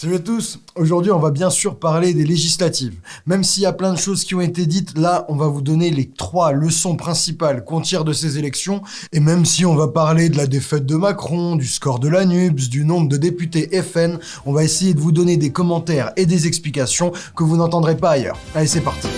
Salut à tous Aujourd'hui, on va bien sûr parler des législatives. Même s'il y a plein de choses qui ont été dites, là, on va vous donner les trois leçons principales qu'on tire de ces élections. Et même si on va parler de la défaite de Macron, du score de la NUPS, du nombre de députés FN, on va essayer de vous donner des commentaires et des explications que vous n'entendrez pas ailleurs. Allez, c'est parti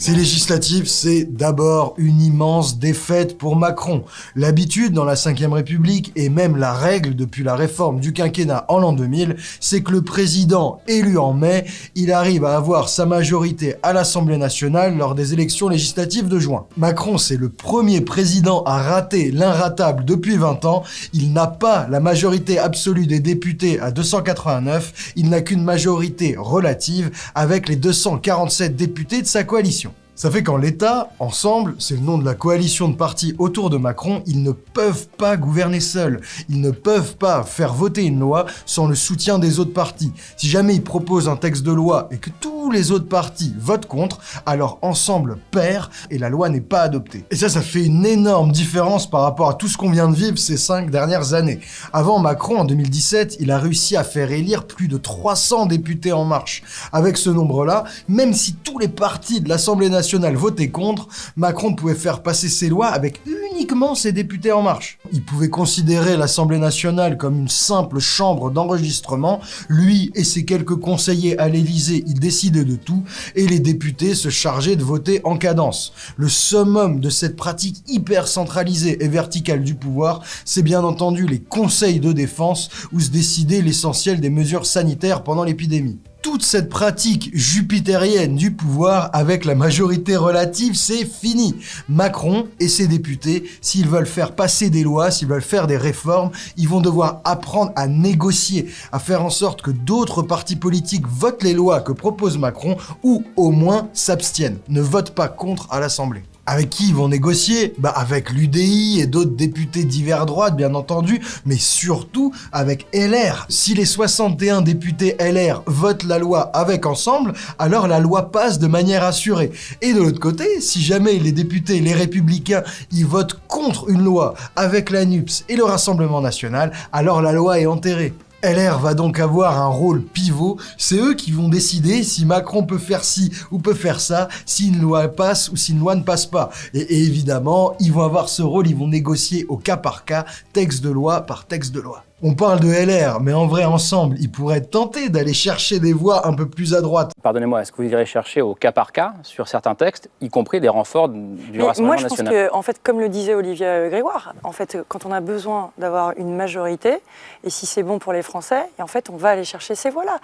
Ces législatives, c'est d'abord une immense défaite pour Macron. L'habitude dans la 5ème République, et même la règle depuis la réforme du quinquennat en l'an 2000, c'est que le président élu en mai, il arrive à avoir sa majorité à l'Assemblée nationale lors des élections législatives de juin. Macron, c'est le premier président à rater l'inratable depuis 20 ans. Il n'a pas la majorité absolue des députés à 289, il n'a qu'une majorité relative avec les 247 députés de sa coalition. Ça fait qu'en l'État, ensemble, c'est le nom de la coalition de partis autour de Macron, ils ne peuvent pas gouverner seuls. Ils ne peuvent pas faire voter une loi sans le soutien des autres partis. Si jamais ils proposent un texte de loi et que tous les autres partis votent contre, alors ensemble perd et la loi n'est pas adoptée. Et ça, ça fait une énorme différence par rapport à tout ce qu'on vient de vivre ces cinq dernières années. Avant Macron, en 2017, il a réussi à faire élire plus de 300 députés en marche. Avec ce nombre-là, même si tous les partis de l'Assemblée nationale voter contre, Macron pouvait faire passer ses lois avec uniquement ses députés En Marche. Il pouvait considérer l'Assemblée nationale comme une simple chambre d'enregistrement, lui et ses quelques conseillers à l'Élysée, ils décidaient de tout, et les députés se chargeaient de voter en cadence. Le summum de cette pratique hyper centralisée et verticale du pouvoir, c'est bien entendu les conseils de défense où se décidait l'essentiel des mesures sanitaires pendant l'épidémie toute cette pratique jupitérienne du pouvoir avec la majorité relative, c'est fini. Macron et ses députés, s'ils veulent faire passer des lois, s'ils veulent faire des réformes, ils vont devoir apprendre à négocier, à faire en sorte que d'autres partis politiques votent les lois que propose Macron ou au moins s'abstiennent, ne votent pas contre à l'Assemblée. Avec qui ils vont négocier Bah avec l'UDI et d'autres députés divers droite bien entendu, mais surtout avec LR. Si les 61 députés LR votent la loi avec ensemble, alors la loi passe de manière assurée. Et de l'autre côté, si jamais les députés, les républicains, ils votent contre une loi avec la NUPS et le Rassemblement National, alors la loi est enterrée. LR va donc avoir un rôle pivot, c'est eux qui vont décider si Macron peut faire ci ou peut faire ça, si une loi passe ou si une loi ne passe pas. Et, évidemment, ils vont avoir ce rôle, ils vont négocier au cas par cas, texte de loi par texte de loi. On parle de LR, mais en vrai, ensemble, ils pourraient tenter d'aller chercher des voix un peu plus à droite. Pardonnez-moi, est-ce que vous irez chercher au cas par cas sur certains textes, y compris des renforts du mais Rassemblement Moi, je pense que, en fait, comme le disait Olivier Grégoire, en fait, quand on a besoin d'avoir une majorité, et si c'est bon pour les Français, et en fait, on va aller chercher ces voix-là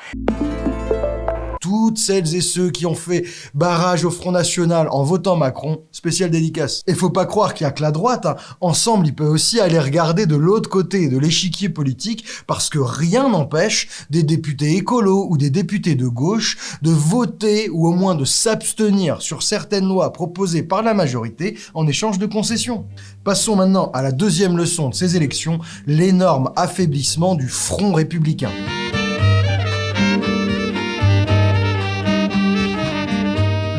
toutes celles et ceux qui ont fait barrage au Front National en votant Macron, spécial dédicace. Et faut pas croire qu'il y a que la droite, hein. ensemble il peut aussi aller regarder de l'autre côté de l'échiquier politique parce que rien n'empêche des députés écolos ou des députés de gauche de voter ou au moins de s'abstenir sur certaines lois proposées par la majorité en échange de concessions. Passons maintenant à la deuxième leçon de ces élections, l'énorme affaiblissement du Front républicain.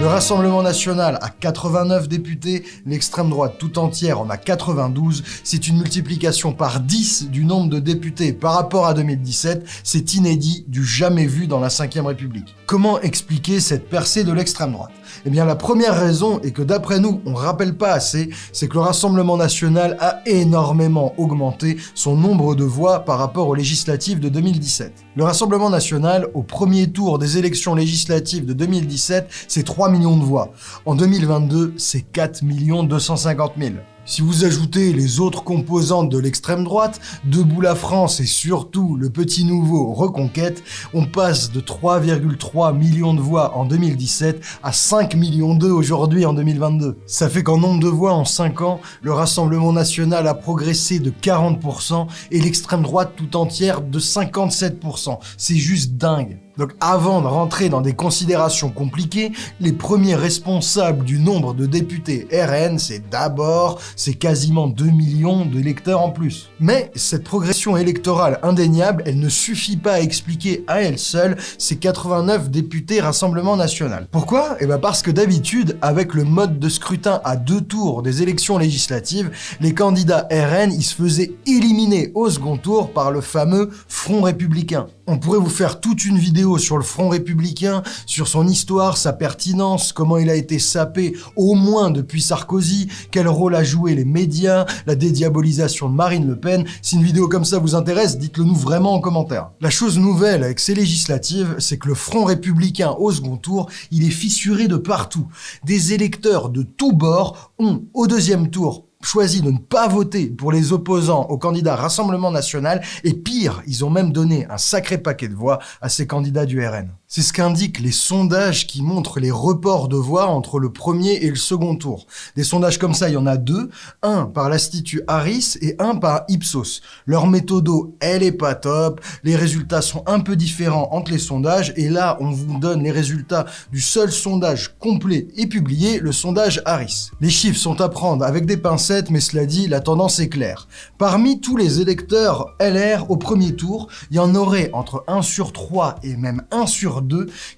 Le Rassemblement National a 89 députés, l'extrême droite tout entière en a 92, c'est une multiplication par 10 du nombre de députés par rapport à 2017, c'est inédit, du jamais vu dans la 5ème République. Comment expliquer cette percée de l'extrême droite? Eh bien la première raison, et que d'après nous on rappelle pas assez, c'est que le Rassemblement National a énormément augmenté son nombre de voix par rapport aux législatives de 2017. Le Rassemblement National, au premier tour des élections législatives de 2017, c'est 3 de voix. En 2022, c'est 4 250 000. Si vous ajoutez les autres composantes de l'extrême droite, Debout la France et surtout le petit nouveau Reconquête, on passe de 3,3 millions de voix en 2017 à 5 millions 2 aujourd'hui en 2022. Ça fait qu'en nombre de voix en 5 ans, le Rassemblement National a progressé de 40% et l'extrême droite tout entière de 57%. C'est juste dingue. Donc avant de rentrer dans des considérations compliquées, les premiers responsables du nombre de députés RN, c'est d'abord c'est quasiment 2 millions d'électeurs en plus. Mais cette progression électorale indéniable, elle ne suffit pas à expliquer à elle seule ces 89 députés Rassemblement National. Pourquoi? Eh bien parce que d'habitude, avec le mode de scrutin à deux tours des élections législatives, les candidats RN, ils se faisaient éliminer au second tour par le fameux Front républicain. On pourrait vous faire toute une vidéo sur le Front républicain, sur son histoire, sa pertinence, comment il a été sapé au moins depuis Sarkozy, quel rôle a joué les médias, la dédiabolisation de Marine Le Pen. Si une vidéo comme ça vous intéresse, dites-le nous vraiment en commentaire. La chose nouvelle avec ces législatives, c'est que le Front républicain au second tour, il est fissuré de partout. Des électeurs de tous bords ont, au deuxième tour, choisi de ne pas voter pour les opposants au candidat Rassemblement National, et pire, ils ont même donné un sacré paquet de voix à ces candidats du RN. C'est ce qu'indiquent les sondages qui montrent les reports de voix entre le premier et le second tour. Des sondages comme ça, il y en a deux, un par l'Institut Harris et un par Ipsos. Leur méthode, elle est pas top, les résultats sont un peu différents entre les sondages, et là, on vous donne les résultats du seul sondage complet et publié, le sondage Harris. Les chiffres sont à prendre avec des pincettes, mais cela dit, la tendance est claire. Parmi tous les électeurs LR au premier tour, il y en aurait entre 1 sur 3 et même 1 sur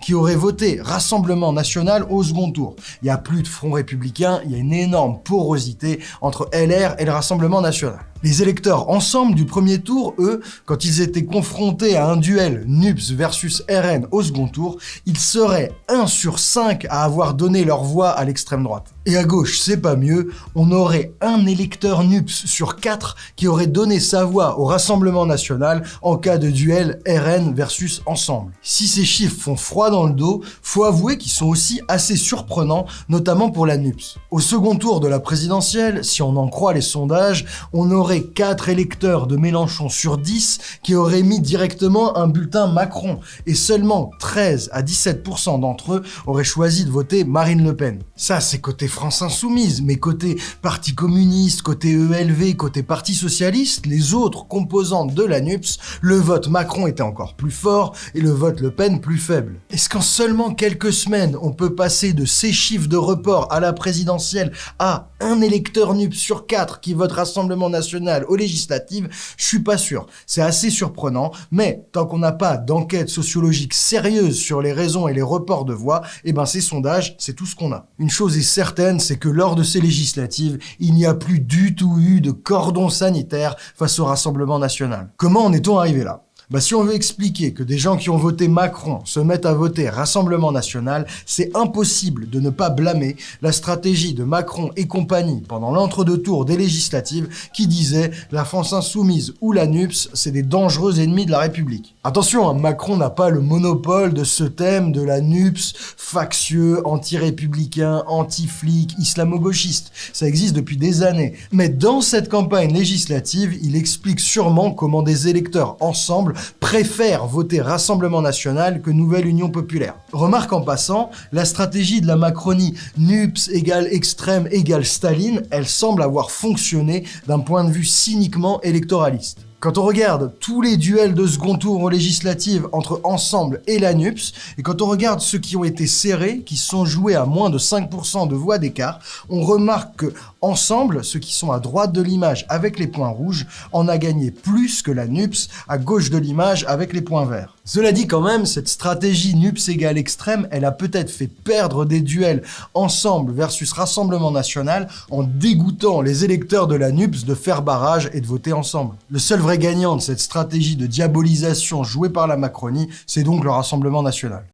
qui auraient voté Rassemblement National au second tour. Il n'y a plus de front républicain, il y a une énorme porosité entre LR et le Rassemblement National. Les électeurs ensemble du premier tour, eux, quand ils étaient confrontés à un duel NUPS versus RN au second tour, ils seraient 1 sur 5 à avoir donné leur voix à l'extrême droite. Et à gauche, c'est pas mieux, on aurait un électeur NUPS sur 4 qui aurait donné sa voix au Rassemblement National en cas de duel RN versus Ensemble. Si ces chiffres font froid dans le dos, faut avouer qu'ils sont aussi assez surprenants, notamment pour la NUPS. Au second tour de la présidentielle, si on en croit les sondages, on aurait 4 électeurs de Mélenchon sur 10 qui auraient mis directement un bulletin Macron et seulement 13 à 17% d'entre eux auraient choisi de voter Marine Le Pen. Ça, c'est côté France Insoumise, mais côté Parti communiste, côté ELV, côté Parti Socialiste, les autres composantes de la NUPS, le vote Macron était encore plus fort et le vote Le Pen plus faible. Est-ce qu'en seulement quelques semaines, on peut passer de ces chiffres de report à la présidentielle à un électeur NUPS sur 4 qui vote Rassemblement National aux législatives, je suis pas sûr. C'est assez surprenant, mais tant qu'on n'a pas d'enquête sociologique sérieuse sur les raisons et les reports de voix, eh ben ces sondages, c'est tout ce qu'on a. Une chose est certaine, c'est que lors de ces législatives, il n'y a plus du tout eu de cordon sanitaire face au Rassemblement national. Comment en est-on arrivé là? Bah, si on veut expliquer que des gens qui ont voté Macron se mettent à voter Rassemblement National, c'est impossible de ne pas blâmer la stratégie de Macron et compagnie pendant l'entre-deux tours des législatives qui disait la France Insoumise ou la NUPS, c'est des dangereux ennemis de la République. Attention, hein, Macron n'a pas le monopole de ce thème de la NUPS, factieux, anti-républicain, anti-flic, islamo-gauchiste. Ça existe depuis des années. Mais dans cette campagne législative, il explique sûrement comment des électeurs ensemble préfèrent voter Rassemblement National que Nouvelle Union Populaire. Remarque en passant, la stratégie de la Macronie NUPS égale extrême égale Staline, elle semble avoir fonctionné d'un point de vue cyniquement électoraliste. Quand on regarde tous les duels de second tour aux législatives entre Ensemble et la NUPS, et quand on regarde ceux qui ont été serrés, qui sont joués à moins de 5% de voix d'écart, on remarque que Ensemble, ceux qui sont à droite de l'image avec les points rouges, en a gagné plus que la NUPS à gauche de l'image avec les points verts. Cela dit quand même, cette stratégie NUPS égale extrême, elle a peut-être fait perdre des duels Ensemble versus Rassemblement National en dégoûtant les électeurs de la NUPS de faire barrage et de voter ensemble. Le seul vrai gagnant de cette stratégie de diabolisation jouée par la Macronie, c'est donc le Rassemblement National.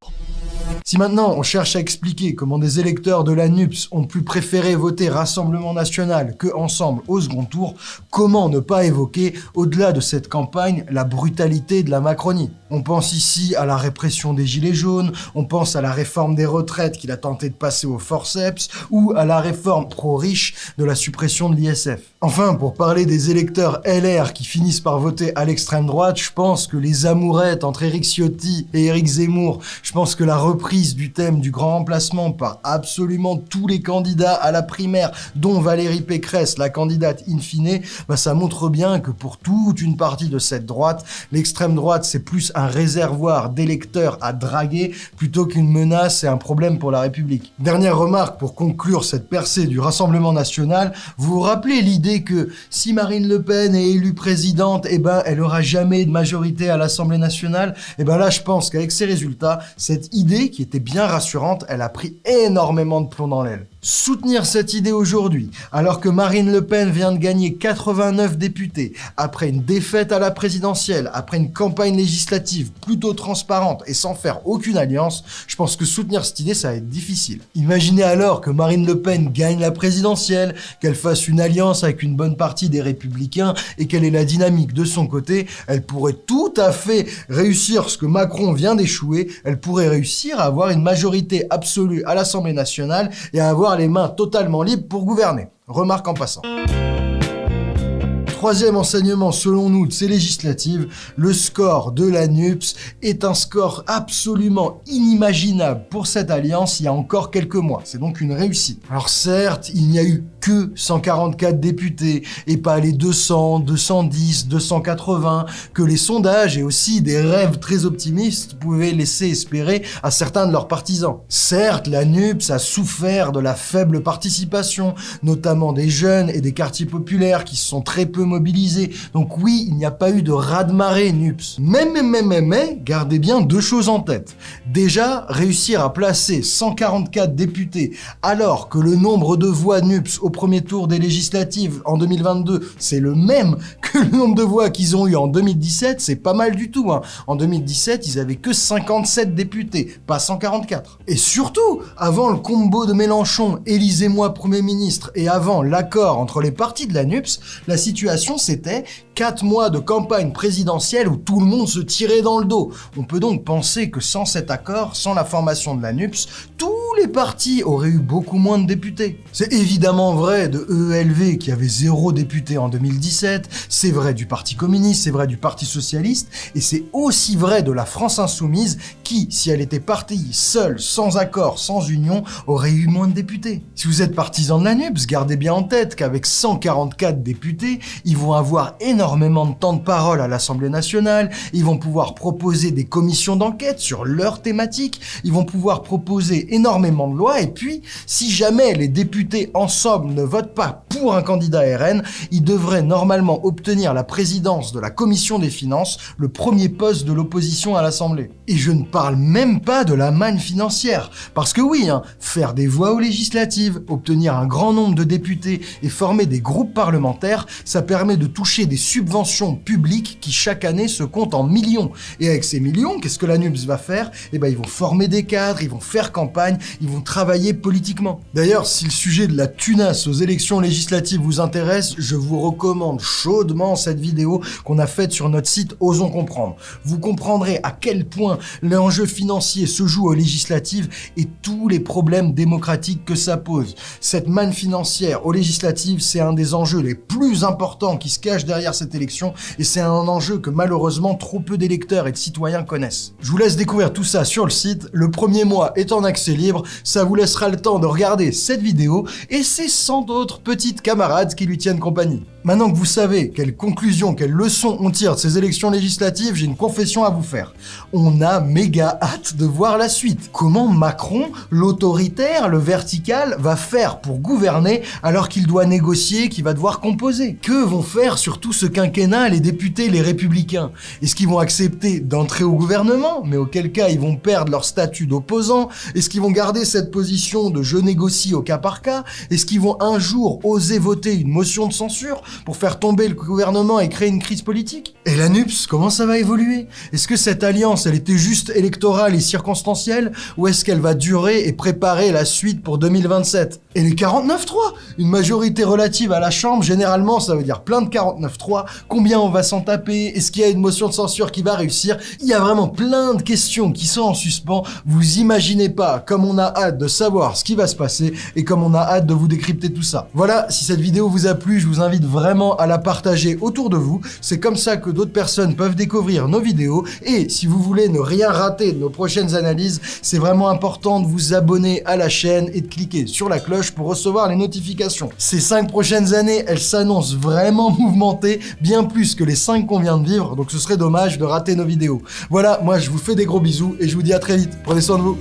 Si maintenant on cherche à expliquer comment des électeurs de la NUPS ont pu préférer voter Rassemblement National que Ensemble au second tour, comment ne pas évoquer, au-delà de cette campagne, la brutalité de la Macronie? On pense ici à la répression des Gilets jaunes, on pense à la réforme des retraites qu'il a tenté de passer au forceps, ou à la réforme pro-riche de la suppression de l'ISF. Enfin, pour parler des électeurs LR qui finissent par voter à l'extrême droite, je pense que les amourettes entre Éric Ciotti et Éric Zemmour, je pense que la reprise du thème du grand remplacement par absolument tous les candidats à la primaire, dont Valérie Pécresse, la candidate in fine, bah ça montre bien que pour toute une partie de cette droite, l'extrême droite c'est plus un réservoir d'électeurs à draguer plutôt qu'une menace et un problème pour la République. Dernière remarque pour conclure cette percée du Rassemblement National, vous vous rappelez l'idée que si Marine Le Pen est élue présidente, eh ben elle aura jamais de majorité à l'Assemblée nationale? Eh ben là je pense qu'avec ces résultats, cette idée qui était bien rassurante, elle a pris énormément de plomb dans l'aile. Soutenir cette idée aujourd'hui, alors que Marine Le Pen vient de gagner 89 députés, après une défaite à la présidentielle, après une campagne législative plutôt transparente et sans faire aucune alliance, je pense que soutenir cette idée, ça va être difficile. Imaginez alors que Marine Le Pen gagne la présidentielle, qu'elle fasse une alliance avec une bonne partie des républicains et qu'elle ait la dynamique de son côté, elle pourrait tout à fait réussir ce que Macron vient d'échouer, elle pourrait réussir à avoir une majorité absolue à l'Assemblée nationale et à avoir les mains totalement libres pour gouverner. Remarque en passant. Troisième enseignement selon nous de ces législatives, le score de la NUPS est un score absolument inimaginable pour cette alliance il y a encore quelques mois. C'est donc une réussite. Alors certes, il n'y a eu que 144 députés et pas les 200, 210, 280 que les sondages et aussi des rêves très optimistes pouvaient laisser espérer à certains de leurs partisans. Certes, la NUPS a souffert de la faible participation, notamment des jeunes et des quartiers populaires qui se sont très peu Donc oui, il n'y a pas eu de raz-de-marée NUPS. Mais, gardez bien deux choses en tête. Déjà, réussir à placer 144 députés alors que le nombre de voix NUPS au premier tour des législatives en 2022, c'est le même que le nombre de voix qu'ils ont eu en 2017, c'est pas mal du tout. Hein. En 2017, ils avaient que 57 députés, pas 144. Et surtout, avant le combo de Mélenchon, Élisez-moi Premier ministre, et avant l'accord entre les partis de la NUPS, la situation c'était 4 mois de campagne présidentielle où tout le monde se tirait dans le dos. On peut donc penser que sans cet accord, sans la formation de la NUPS, tous les partis auraient eu beaucoup moins de députés. C'est évidemment vrai de EELV qui avait zéro député en 2017, c'est vrai du Parti communiste, c'est vrai du Parti socialiste, et c'est aussi vrai de la France insoumise qui, si elle était partie seule, sans accord, sans union, aurait eu moins de députés. Si vous êtes partisan de la NUPS, gardez bien en tête qu'avec 144 députés, ils vont avoir énormément de temps de parole à l'Assemblée nationale, ils vont pouvoir proposer des commissions d'enquête sur leurs thématiques, ils vont pouvoir proposer énormément de lois, et puis, si jamais les députés ensemble ne votent pas pour un candidat RN, ils devraient normalement obtenir la présidence de la commission des finances, le premier poste de l'opposition à l'Assemblée. Et je ne parle même pas de la manne financière, parce que oui, hein, faire des voix aux législatives, obtenir un grand nombre de députés et former des groupes parlementaires, ça permet de toucher des subventions publiques qui chaque année se comptent en millions. Et avec ces millions, qu'est-ce que la NUPS va faire? Eh ben ils vont former des cadres, ils vont faire campagne, ils vont travailler politiquement. D'ailleurs, si le sujet de la tunasse aux élections législatives vous intéresse, je vous recommande chaudement cette vidéo qu'on a faite sur notre site Osons Comprendre. Vous comprendrez à quel point l'enjeu financier se joue aux législatives et tous les problèmes démocratiques que ça pose. Cette manne financière aux législatives, c'est un des enjeux les plus importants qui se cachent derrière cette élection et c'est un enjeu que malheureusement trop peu d'électeurs et de citoyens connaissent. Je vous laisse découvrir tout ça sur le site. Le premier mois est en accès libre. Ça vous laissera le temps de regarder cette vidéo et c'est sans d'autres petites camarades qui lui tiennent compagnie. Maintenant que vous savez quelles conclusions, quelles leçons on tire de ces élections législatives, j'ai une confession à vous faire. On a méga hâte de voir la suite. Comment Macron, l'autoritaire, le vertical, va faire pour gouverner alors qu'il doit négocier, qu'il va devoir composer? Que vont faire sur tout ce quinquennat les députés, les républicains. Est-ce qu'ils vont accepter d'entrer au gouvernement, mais auquel cas ils vont perdre leur statut d'opposant. Est-ce qu'ils vont garder cette position de je négocie au cas par cas? Est-ce qu'ils vont un jour oser voter une motion de censure pour faire tomber le gouvernement et créer une crise politique? Et la NUPS, comment ça va évoluer? Est-ce que cette alliance, elle était juste électorale et circonstancielle Ou est-ce qu'elle va durer et préparer la suite pour 2027 Et les 49-3 Une majorité relative à la Chambre, généralement, ça veut dire plein de 49-3. Combien on va s'en taper Est-ce qu'il y a une motion de censure qui va réussir Il y a vraiment plein de questions qui sont en suspens. Vous imaginez pas comme on a hâte de savoir ce qui va se passer et comme on a hâte de vous décrypter tout ça. Voilà, si cette vidéo vous a plu, je vous invite vraiment à la partager autour de vous. C'est comme ça que d'autres personnes peuvent découvrir nos vidéos. Et si vous voulez ne rien rater de nos prochaines analyses, c'est vraiment important de vous abonner à la chaîne et de cliquer sur la cloche pour recevoir les notifications. Ces 5 prochaines années, elles s'annoncent vraiment mouvementées, bien plus que les 5 qu'on vient de vivre, donc ce serait dommage de rater nos vidéos. Voilà, moi je vous fais des gros bisous et je vous dis à très vite. Prenez soin de vous.